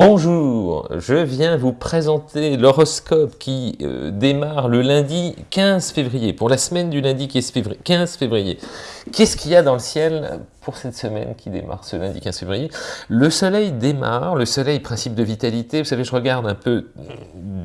Bonjour, je viens vous présenter l'horoscope qui euh, démarre le lundi 15 février, pour la semaine du lundi 15 février. Qu'est-ce qu'il y a dans le ciel pour cette semaine qui démarre ce lundi 15 février. Le soleil démarre, le soleil, principe de vitalité, vous savez, je regarde un peu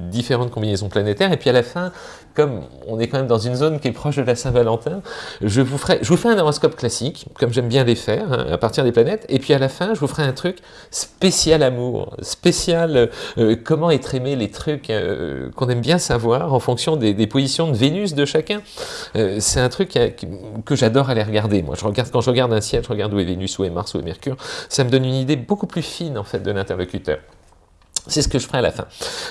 différentes combinaisons planétaires, et puis à la fin, comme on est quand même dans une zone qui est proche de la Saint-Valentin, je, vous ferai, je vous fais un horoscope classique, comme j'aime bien les faire, hein, à partir des planètes, et puis à la fin, je vous ferai un truc spécial amour, spécial euh, comment être aimé, les trucs euh, qu'on aime bien savoir en fonction des, positions de Vénus de chacun. Euh, c'est un truc que j'adore aller regarder. Moi, je regarde, quand je regarde un ciel, je regarde où est Vénus, où est Mars, où est Mercure. Ça me donne une idée beaucoup plus fine, en fait, de l'interlocuteur. C'est ce que je ferai à la fin.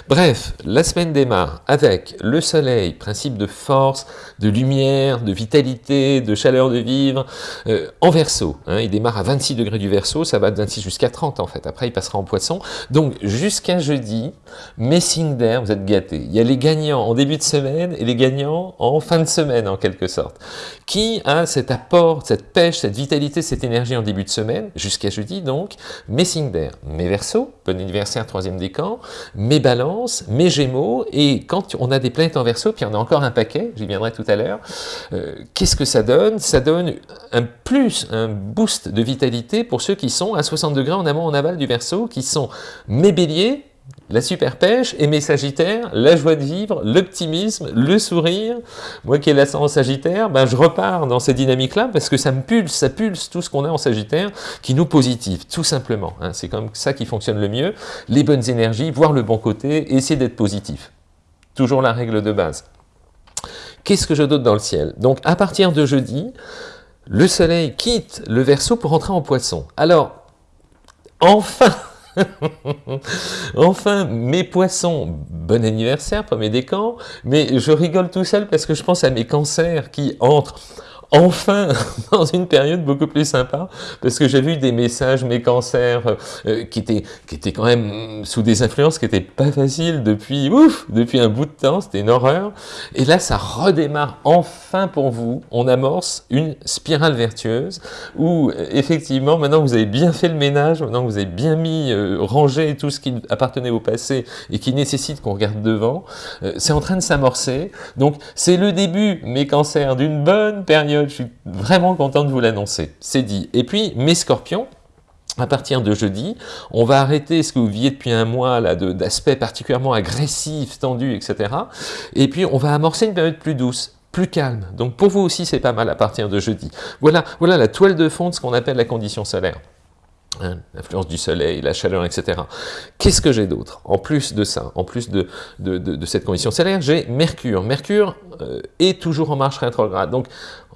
Bref, la semaine démarre avec le soleil, principe de force, de lumière, de vitalité, de chaleur de vivre, euh, en verso. Hein. il démarre à 26 degrés du verso, ça va de 26 jusqu'à 30 en fait. Après, il passera en poisson. Donc, jusqu'à jeudi, messing d'air, vous êtes gâtés. Il y a les gagnants en début de semaine et les gagnants en fin de semaine, en quelque sorte. Qui a cet apport, cette pêche, cette vitalité, cette énergie en début de semaine, jusqu'à jeudi donc, messing d'air. Mes versos, bon anniversaire, troisième des mes balances, mes gémeaux, et quand on a des planètes en verso, puis on a encore un paquet, j'y viendrai tout à l'heure, euh, qu'est-ce que ça donne? Ça donne un plus, un boost de vitalité pour ceux qui sont à 60 degrés en amont, en aval du verso, qui sont mes béliers, la super pêche et mes sagittaires, la joie de vivre, l'optimisme, le sourire. Moi qui ai l'ascendant sagittaire, ben je repars dans ces dynamiques-là parce que ça me pulse, ça pulse tout ce qu'on a en sagittaire qui nous positive, tout simplement. Hein. C'est comme ça qui fonctionne le mieux. Les bonnes énergies, voir le bon côté, essayer d'être positif. Toujours la règle de base. Qu'est-ce que je donne dans le ciel? Donc à partir de jeudi, le soleil quitte le Verseau pour entrer en poisson. Alors, enfin enfin, mes poissons, bon anniversaire, premier décan, mais je rigole tout seul parce que je pense à mes cancers qui entrent enfin dans une période beaucoup plus sympa, parce que j'ai vu des messages, mes cancers, euh, qui, étaient, qui étaient quand même sous des influences qui n'étaient pas faciles depuis, ouf, depuis un bout de temps, c'était une horreur. Et là, ça redémarre enfin pour vous, on amorce une spirale vertueuse, où effectivement, maintenant vous avez bien fait le ménage, maintenant vous avez bien mis, euh, rangé tout ce qui appartenait au passé et qui nécessite qu'on regarde devant, euh, c'est en train de s'amorcer. Donc c'est le début, mes cancers, d'une bonne période je suis vraiment content de vous l'annoncer, c'est dit. Et puis, mes scorpions, à partir de jeudi, on va arrêter ce que vous viviez depuis un mois là d'aspect particulièrement agressif, tendu, etc. Et puis, on va amorcer une période plus douce plus calme. Donc pour vous aussi, c'est pas mal à partir de jeudi. Voilà, voilà la toile de fond de ce qu'on appelle la condition solaire. Hein, l'influence du soleil, la chaleur, etc. Qu'est-ce que j'ai d'autre? En plus de ça, en plus de, de, cette condition solaire, j'ai Mercure. Mercure euh, est toujours en marche rétrograde. Donc,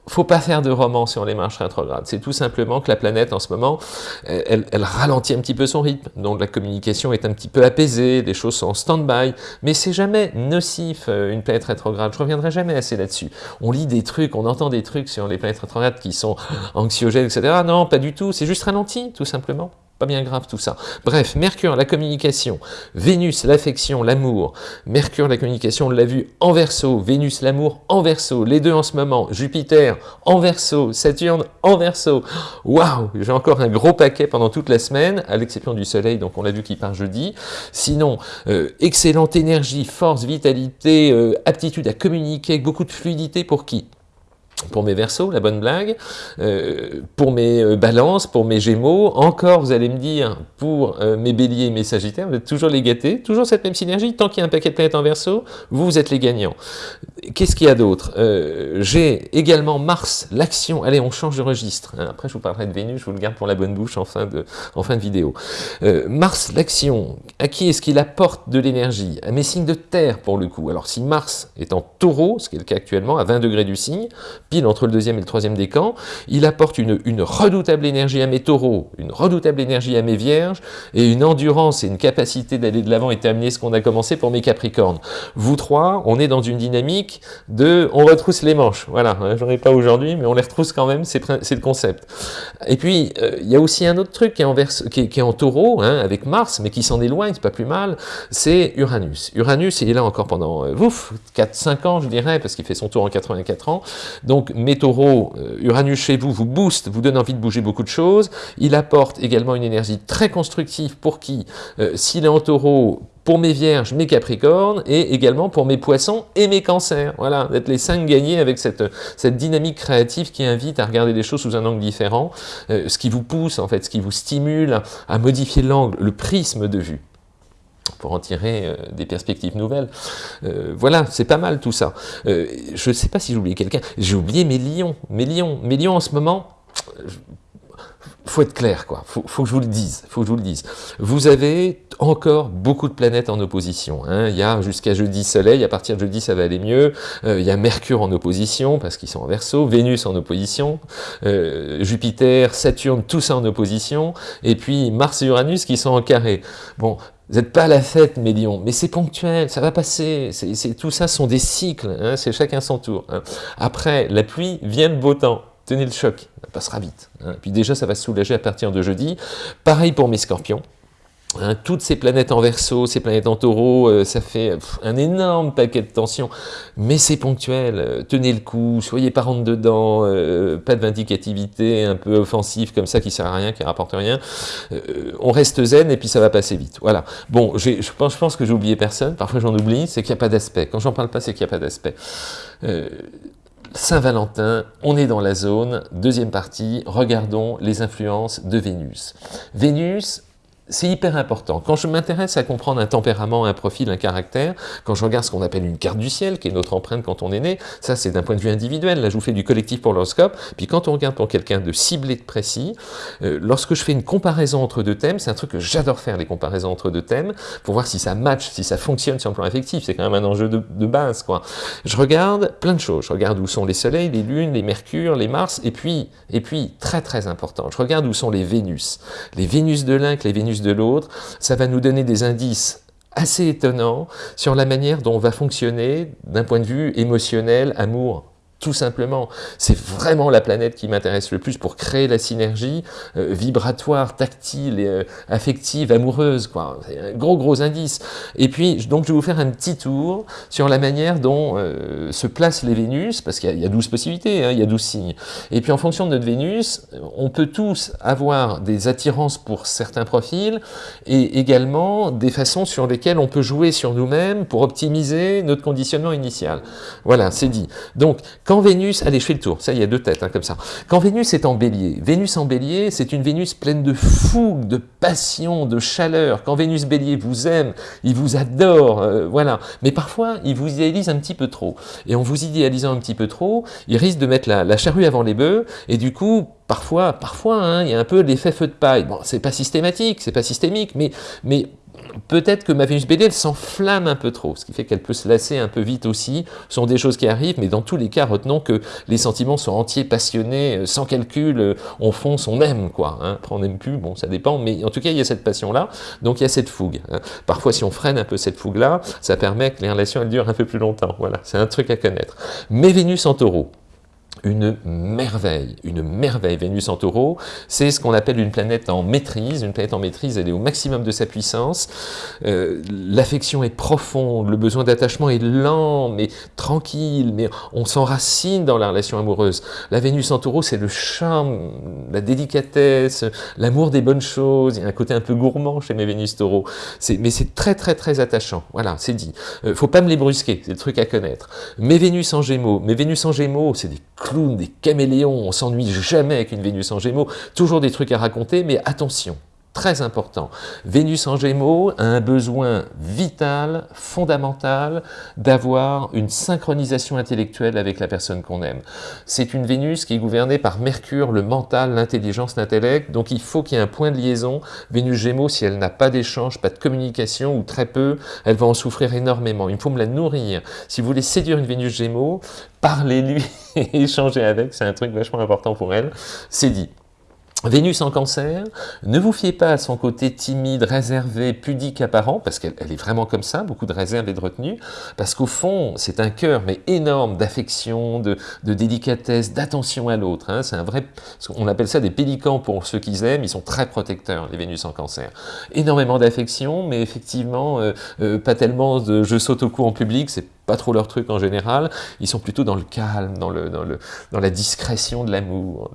faut pas faire de roman sur les marches rétrogrades. C'est tout simplement que la planète, en ce moment, elle, ralentit un petit peu son rythme. Donc la communication est un petit peu apaisée, les choses sont en stand-by. Mais c'est jamais nocif, euh, une planète rétrograde. Je reviendrai jamais assez là-dessus. On lit des trucs, on entend des trucs sur les planètes rétrogrades qui sont anxiogènes, etc. Non, pas du tout. C'est juste ralenti, tout simplement bien grave tout ça. Bref, Mercure, la communication, Vénus, l'affection, l'amour, Mercure, la communication, on l'a vu en verso, Vénus, l'amour en verso, les deux en ce moment, Jupiter en verso, Saturne en verso. Waouh, j'ai encore un gros paquet pendant toute la semaine, à l'exception du soleil, donc on l'a vu qui part jeudi. Sinon, euh, excellente énergie, force, vitalité, euh, aptitude à communiquer, beaucoup de fluidité pour qui? Pour mes versos, la bonne blague, euh, pour mes euh, balances, pour mes gémeaux, encore, vous allez me dire, pour euh, mes béliers et mes sagittaires, vous êtes toujours les gâtés, toujours cette même synergie, tant qu'il y a un paquet de planètes en verso, vous, êtes les gagnants. Qu'est-ce qu'il y a d'autre? J'ai également Mars, l'action, allez, on change de registre, hein. après je vous parlerai de Vénus, je vous le garde pour la bonne bouche en fin de, en fin de vidéo. Mars, l'action, à qui est-ce qu'il apporte de l'énergie? À mes signes de terre, pour le coup. Alors si Mars est en taureau, ce qui est le cas actuellement, à 20 degrés du signe, entre le deuxième et le troisième décan, il apporte une, redoutable énergie à mes taureaux, une redoutable énergie à mes vierges, et une endurance et une capacité d'aller de l'avant et terminer ce qu'on a commencé pour mes capricornes. Vous trois, on est dans une dynamique de on retrousse les manches, voilà, hein, j'en ai pas aujourd'hui, mais on les retrousse quand même, c'est le concept. Et puis, euh, il y a aussi un autre truc qui est en, qui est, en taureau, hein, avec Mars, mais qui s'en éloigne, c'est pas plus mal, c'est Uranus. Uranus, il est là encore pendant, euh, ouf, 4-5 ans, je dirais, parce qu'il fait son tour en 84 ans, donc Donc, mes taureaux, euh, Uranus chez vous, vous booste, vous donne envie de bouger beaucoup de choses. Il apporte également une énergie très constructive pour qui, euh, s'il est en taureau, pour mes vierges, mes capricornes, et également pour mes poissons et mes cancers. Voilà, d'être les cinq gagnés avec cette, dynamique créative qui invite à regarder les choses sous un angle différent, euh, ce qui vous pousse, en fait, ce qui vous stimule à, modifier l'angle, le prisme de vue pour en tirer euh, des perspectives nouvelles. Euh, voilà, c'est pas mal tout ça. je ne sais pas si j'ai oublié quelqu'un. J'ai oublié mes lions. Mes lions. Mes lions en ce moment, faut être clair, quoi. Faut, faut que je vous le dise. Faut que je vous le dise. Vous avez encore beaucoup de planètes en opposition. Hein. Il y a jusqu'à jeudi Soleil, à partir de jeudi ça va aller mieux. Euh, il y a Mercure en opposition, parce qu'ils sont en verso, Vénus en opposition, euh, Jupiter, Saturne, tout ça en opposition, et puis Mars et Uranus qui sont en carré. Bon, vous n'êtes pas à la fête, mes lions, mais c'est ponctuel, ça va passer. Tout ça sont des cycles, hein. c'est chacun son tour. Hein. Après, la pluie vient le beau temps. Tenez le choc, ça passera vite. Hein. Puis déjà, ça va se soulager à partir de jeudi. Pareil pour mes scorpions. Hein, toutes ces planètes en verso, ces planètes en taureau, euh, ça fait un énorme paquet de tensions, mais c'est ponctuel, euh, tenez le coup, soyez pas rentre dedans, euh, pas de vindicativité un peu offensive comme ça qui sert à rien, qui rapporte rien, on reste zen et puis ça va passer vite, voilà. Bon, je pense, je pense que j'ai oublié personne, parfois j'en oublie, c'est qu'il n'y a pas d'aspect, quand j'en parle pas c'est qu'il n'y a pas d'aspect. Saint-Valentin, on est dans la zone, deuxième partie, regardons les influences de Vénus. Vénus, c'est hyper important. Quand je m'intéresse à comprendre un tempérament, un profil, un caractère, quand je regarde ce qu'on appelle une carte du ciel, qui est notre empreinte quand on est né, ça c'est d'un point de vue individuel, là je vous fais du collectif pour l'horoscope, puis quand on regarde pour quelqu'un de ciblé, de précis, euh, lorsque je fais une comparaison entre deux thèmes, c'est un truc que j'adore faire, les comparaisons entre deux thèmes, pour voir si ça match, si ça fonctionne sur le plan affectif, c'est quand même un enjeu de, base, quoi. Je regarde plein de choses, je regarde où sont les soleils, les lunes, les mercures, les mars, et puis, et puis, très très important, je regarde où sont les Vénus. Les Vénus de que les Vénus de l'autre, ça va nous donner des indices assez étonnants sur la manière dont on va fonctionner d'un point de vue émotionnel, amour, tout simplement. C'est vraiment la planète qui m'intéresse le plus pour créer la synergie euh, vibratoire, tactile, et, euh, affective, amoureuse. C'est un gros gros indice. Et puis, donc je vais vous faire un petit tour sur la manière dont euh, se placent les Vénus, parce qu'il y, a 12 possibilités, hein, il y a 12 signes. Et puis en fonction de notre Vénus, on peut tous avoir des attirances pour certains profils, et également des façons sur lesquelles on peut jouer sur nous-mêmes pour optimiser notre conditionnement initial. Voilà, c'est dit. Vénus, allez je fais le tour, ça il y a deux têtes hein, comme ça. Quand Vénus est en bélier, Vénus en bélier c'est une Vénus pleine de fougue, de passion, de chaleur. Quand Vénus bélier vous aime, il vous adore, euh, voilà. Mais parfois il vous idéalise un petit peu trop. Et en vous idéalisant un petit peu trop, il risque de mettre la, charrue avant les bœufs et du coup parfois, parfois, hein, il y a un peu l'effet feu de paille. Bon, c'est pas systématique, c'est pas systémique, mais, mais peut-être que ma Vénus bélier, elle s'enflamme un peu trop, ce qui fait qu'elle peut se lasser un peu vite aussi. Ce sont des choses qui arrivent, mais dans tous les cas, retenons que les sentiments sont entiers, passionnés, euh, sans calcul, euh, on fonce, on aime, quoi. Hein. Après, on n'aime plus, bon, ça dépend, mais en tout cas, il y a cette passion-là, donc il y a cette fougue. Hein. Parfois, si on freine un peu cette fougue-là, ça permet que les relations, elles durent un peu plus longtemps. Voilà, c'est un truc à connaître. Mais Vénus en taureau, une merveille, une merveille. Vénus en taureau, c'est ce qu'on appelle une planète en maîtrise. Une planète en maîtrise, elle est au maximum de sa puissance. Euh, L'affection est profonde, le besoin d'attachement est lent, mais tranquille, mais on s'enracine dans la relation amoureuse. La Vénus en taureau, c'est le charme, la délicatesse, l'amour des bonnes choses. Il y a un côté un peu gourmand chez mes Vénus taureau. Mais c'est très, très, très attachant. Voilà, c'est dit. Euh, faut pas me les brusquer, c'est le truc à connaître. Mes Vénus en gémeaux, mes Vénus en gémeaux, c'est des des caméléons, on s'ennuie jamais avec une Vénus en Gémeaux, toujours des trucs à raconter, mais attention, très important. Vénus en Gémeaux a un besoin vital, fondamental, d'avoir une synchronisation intellectuelle avec la personne qu'on aime. C'est une Vénus qui est gouvernée par Mercure, le mental, l'intelligence, l'intellect, donc il faut qu'il y ait un point de liaison. Vénus Gémeaux, si elle n'a pas d'échange, pas de communication, ou très peu, elle va en souffrir énormément. Il faut me la nourrir. Si vous voulez séduire une Vénus Gémeaux, parlez-lui et échangez avec, c'est un truc vachement important pour elle, c'est dit. Vénus en cancer, ne vous fiez pas à son côté timide, réservé, pudique, apparent, parce qu'elle est vraiment comme ça, beaucoup de réserve et de retenue, parce qu'au fond, c'est un cœur, mais énorme, d'affection, de, délicatesse, d'attention à l'autre. Hein. C'est un vrai, on appelle ça des pélicans pour ceux qu'ils aiment, ils sont très protecteurs, les Vénus en cancer. Énormément d'affection, mais effectivement, euh, euh, pas tellement de je saute au cou en public, c'est pas trop leur truc en général, ils sont plutôt dans le calme, dans, le, la discrétion de l'amour,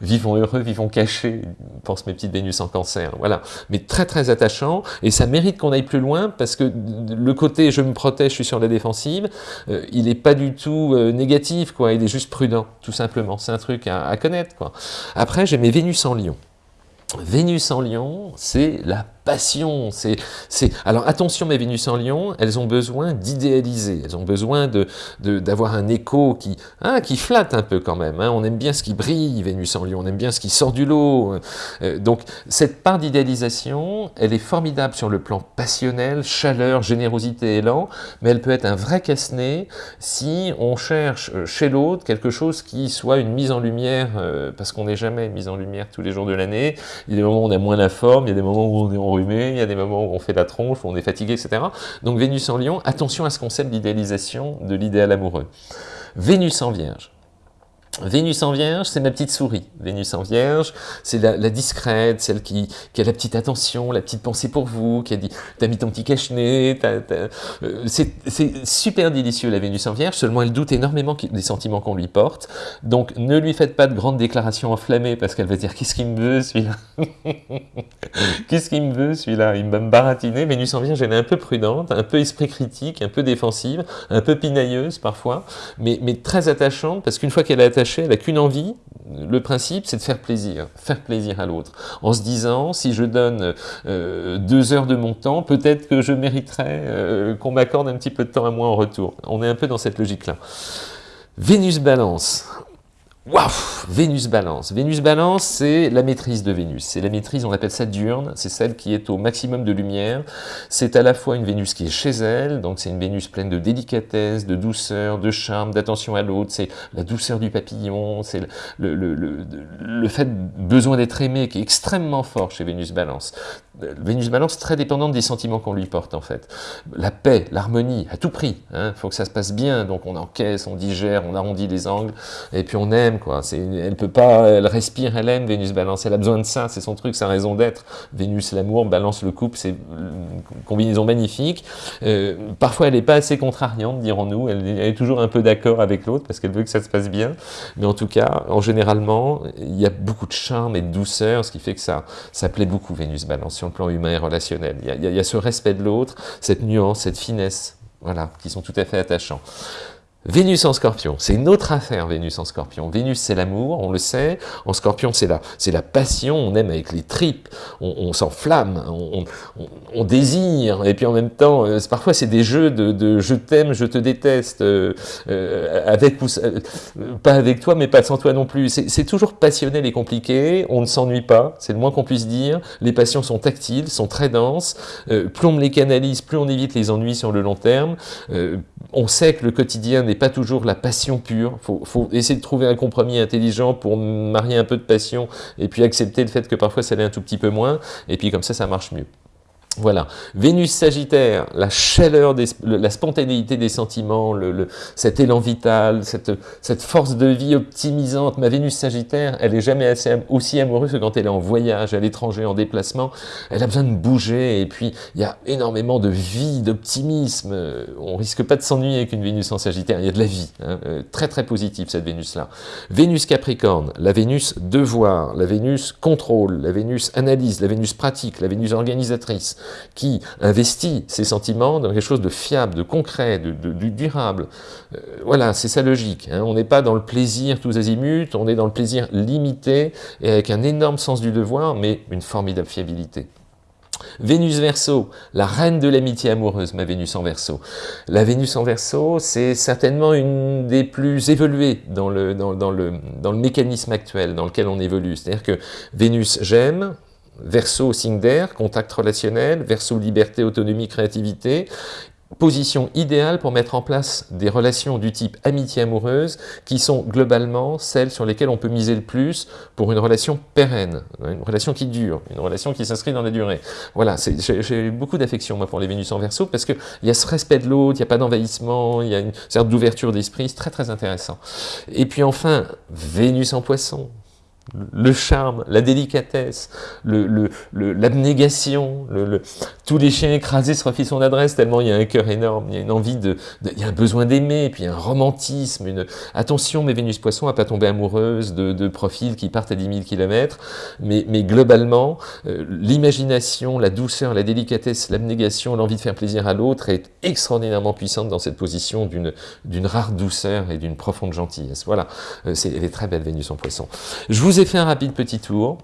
vivons heureux, vivons cachés, pense mes petites Vénus en cancer, voilà. Mais très très attachant, et ça mérite qu'on aille plus loin, parce que le côté je me protège, je suis sur la défensive, euh, il n'est pas du tout euh, négatif, quoi, il est juste prudent, tout simplement, c'est un truc à, à connaître, quoi. Après, j'ai mes Vénus en lion. Vénus en lion, c'est la passion. C'est, Alors attention, mes Vénus en lion, elles ont besoin d'idéaliser, elles ont besoin de d'avoir un écho qui, hein, qui flatte un peu quand même. Hein. On aime bien ce qui brille, Vénus en lion, on aime bien ce qui sort du lot. Euh, donc cette part d'idéalisation, elle est formidable sur le plan passionnel, chaleur, générosité, élan, mais elle peut être un vrai casse-nez si on cherche euh, chez l'autre quelque chose qui soit une mise en lumière, euh, parce qu'on n'est jamais mise en lumière tous les jours de l'année. Il y a des moments où on a moins la forme, il y a des moments où on est il y a des moments où on fait la tronche, où on est fatigué, etc. Donc Vénus en lion, attention à ce concept d'idéalisation de l'idéal amoureux. Vénus en vierge. Vénus en Vierge, c'est ma petite souris. Vénus en Vierge, c'est la, discrète, celle qui, a la petite attention, la petite pensée pour vous, qui a dit « t'as mis ton petit cache-nez euh, C'est super délicieux la Vénus en Vierge, seulement elle doute énormément des sentiments qu'on lui porte. Donc ne lui faites pas de grandes déclarations enflammées parce qu'elle va dire « qu'est-ce qu'il me veut celui-là? Qu'est-ce qu'il me veut celui-là? Il va me baratiner. » Vénus en Vierge, elle est un peu prudente, un peu esprit critique, un peu défensive, un peu pinailleuse parfois, mais, mais très attachante parce qu'une fois qu'elle est attachée, elle n'a qu'une envie, le principe c'est de faire plaisir, faire plaisir à l'autre, en se disant si je donne euh, deux heures de mon temps, peut-être que je mériterais euh, qu'on m'accorde un petit peu de temps à moi en retour. On est un peu dans cette logique-là. Vénus Balance, Waouh Vénus Balance. Vénus Balance, c'est la maîtrise de Vénus. C'est la maîtrise, on appelle ça diurne, c'est celle qui est au maximum de lumière. C'est à la fois une Vénus qui est chez elle, donc c'est une Vénus pleine de délicatesse, de douceur, de charme, d'attention à l'autre, c'est la douceur du papillon, c'est le, fait besoin d'être aimé qui est extrêmement fort chez Vénus Balance. Vénus Balance très dépendante des sentiments qu'on lui porte en fait. La paix, l'harmonie, à tout prix. Il hein. faut que ça se passe bien, donc on encaisse, on digère, on arrondit les angles, et puis on aime Elle peut pas, elle respire, elle aime Vénus Balance, elle a besoin de ça, c'est son truc, sa raison d'être. Vénus l'amour, Balance le couple, c'est une combinaison magnifique. Euh, parfois elle n'est pas assez contrariante, dirons-nous, elle, est toujours un peu d'accord avec l'autre parce qu'elle veut que ça se passe bien, mais en tout cas, en généralement, il y a beaucoup de charme et de douceur, ce qui fait que ça, ça plaît beaucoup Vénus Balance sur le plan humain et relationnel. Il y a, ce respect de l'autre, cette nuance, cette finesse, voilà, qui sont tout à fait attachants. Vénus en scorpion, c'est une autre affaire, Vénus en scorpion. Vénus, c'est l'amour, on le sait. En scorpion, c'est la, la passion, on aime avec les tripes, on, s'enflamme, on, désire. Et puis en même temps, euh, parfois, c'est des jeux de, je t'aime, je te déteste, euh, euh, avec pas avec toi, mais pas sans toi non plus. C'est toujours passionnel et compliqué, on ne s'ennuie pas, c'est le moins qu'on puisse dire. Les passions sont tactiles, sont très denses. plus on les canalise, plus on évite les ennuis sur le long terme. on sait que le quotidien pas toujours la passion pure. Il faut, essayer de trouver un compromis intelligent pour marier un peu de passion et puis accepter le fait que parfois ça l'est un tout petit peu moins. Et puis comme ça, ça marche mieux. Voilà, Vénus Sagittaire, la chaleur, la spontanéité des sentiments, le, cet élan vital, cette, cette, force de vie optimisante. Ma Vénus Sagittaire, elle est jamais assez, aussi amoureuse que quand elle est en voyage, à l'étranger, en déplacement. Elle a besoin de bouger et puis il y a énormément de vie, d'optimisme. On risque pas de s'ennuyer avec une Vénus en Sagittaire, il y a de la vie. Hein. Euh, très très positive cette Vénus-là. Vénus Capricorne, la Vénus devoir, la Vénus contrôle, la Vénus analyse, la Vénus pratique, la Vénus organisatrice qui investit ses sentiments dans quelque chose de fiable, de concret, de, durable. Euh, voilà, c'est sa logique. Hein. On n'est pas dans le plaisir tous azimuts, on est dans le plaisir limité et avec un énorme sens du devoir, mais une formidable fiabilité. Vénus Verseau, la reine de l'amitié amoureuse, ma Vénus en Verseau. La Vénus en Verseau, c'est certainement une des plus évoluées dans le, dans, le, dans le mécanisme actuel dans lequel on évolue. C'est-à-dire que Vénus, j'aime, verso signe d'air, contact relationnel, verso liberté, autonomie, créativité, position idéale pour mettre en place des relations du type amitié amoureuse qui sont globalement celles sur lesquelles on peut miser le plus pour une relation pérenne, une relation qui dure, une relation qui s'inscrit dans la durée. Voilà, j'ai beaucoup d'affection moi pour les Vénus en Verseau parce qu'il y a ce respect de l'autre, il n'y a pas d'envahissement, il y a une sorte d'ouverture d'esprit, c'est très très intéressant. Et puis enfin, Vénus en Poisson, le charme, la délicatesse, l'abnégation, le, le, tous les chiens écrasés se refient son adresse tellement il y a un cœur énorme, il y a une envie de, il y a un besoin d'aimer, puis un romantisme, une attention, mais Vénus Poisson à pas tomber amoureuse de, de profils qui partent à 10 000 km, mais, mais globalement, euh, l'imagination, la douceur, la délicatesse, l'abnégation, l'envie de faire plaisir à l'autre est extraordinairement puissante dans cette position d'une rare douceur et d'une profonde gentillesse. Voilà, euh, c'est elle est très belle Vénus en Poisson. Je vous ai fait un rapide petit tour.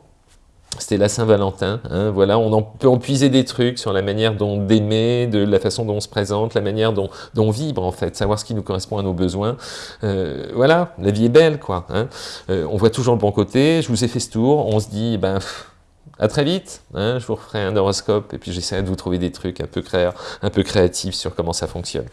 C'était la Saint-Valentin, hein, voilà, on peut en puiser des trucs sur la manière dont d'aimer, de la façon dont on se présente, la manière dont, dont on vibre en fait, savoir ce qui nous correspond à nos besoins. Euh, voilà, la vie est belle quoi. Hein. Euh, on voit toujours le bon côté, je vous ai fait ce tour, on se dit, ben... À très vite, hein, je vous referai un horoscope et puis j'essaierai de vous trouver des trucs un peu, créatifs sur comment ça fonctionne.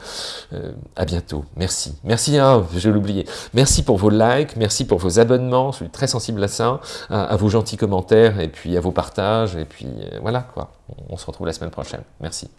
Euh, à bientôt, merci. Merci, hein, je oublié. Merci pour vos likes, merci pour vos abonnements, je suis très sensible à ça, à, vos gentils commentaires et puis à vos partages et puis euh, voilà quoi. On se retrouve la semaine prochaine. Merci.